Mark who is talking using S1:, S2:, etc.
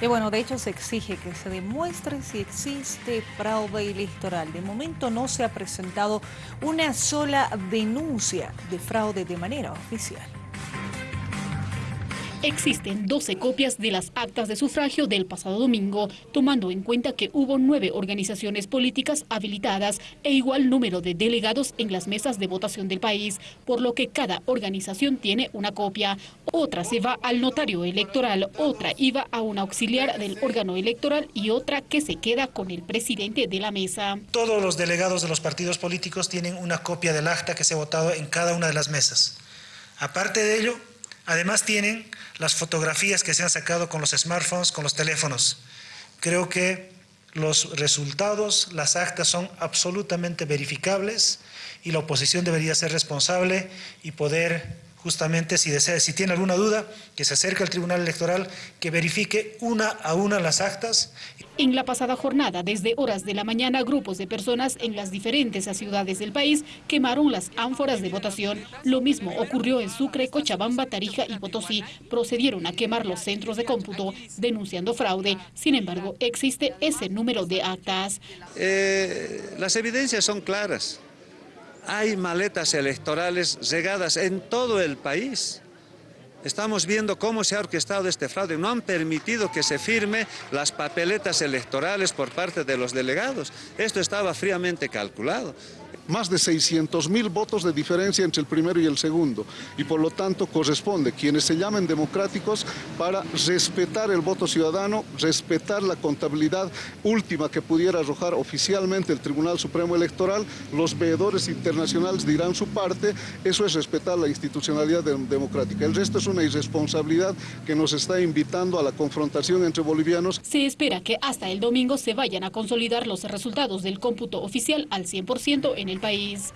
S1: Y bueno, de hecho se exige que se demuestre si existe fraude electoral. De momento no se ha presentado una sola denuncia de fraude de manera oficial.
S2: Existen 12 copias de las actas de sufragio del pasado domingo, tomando en cuenta que hubo nueve organizaciones políticas habilitadas e igual número de delegados en las mesas de votación del país, por lo que cada organización tiene una copia. Otra se va al notario electoral, otra iba a un auxiliar del órgano electoral y otra que se queda con el presidente de la mesa.
S3: Todos los delegados de los partidos políticos tienen una copia del acta que se ha votado en cada una de las mesas. Aparte de ello, Además tienen las fotografías que se han sacado con los smartphones, con los teléfonos. Creo que los resultados, las actas son absolutamente verificables y la oposición debería ser responsable y poder justamente si desea, si tiene alguna duda, que se acerque al Tribunal Electoral, que verifique una a una las actas.
S2: En la pasada jornada, desde horas de la mañana, grupos de personas en las diferentes ciudades del país quemaron las ánforas de votación. Lo mismo ocurrió en Sucre, Cochabamba, Tarija y Potosí. Procedieron a quemar los centros de cómputo, denunciando fraude. Sin embargo, existe ese número de actas.
S4: Eh, las evidencias son claras hay maletas electorales regadas en todo el país. Estamos viendo cómo se ha orquestado este fraude. No han permitido que se firme las papeletas electorales por parte de los delegados. Esto estaba fríamente calculado
S5: más de 600 mil votos de diferencia entre el primero y el segundo y por lo tanto corresponde quienes se llamen democráticos para respetar el voto ciudadano, respetar la contabilidad última que pudiera arrojar oficialmente el Tribunal Supremo Electoral, los veedores internacionales dirán su parte, eso es respetar la institucionalidad democrática. El resto es una irresponsabilidad que nos está invitando a la confrontación entre bolivianos.
S2: Se espera que hasta el domingo se vayan a consolidar los resultados del cómputo oficial al 100% en el país.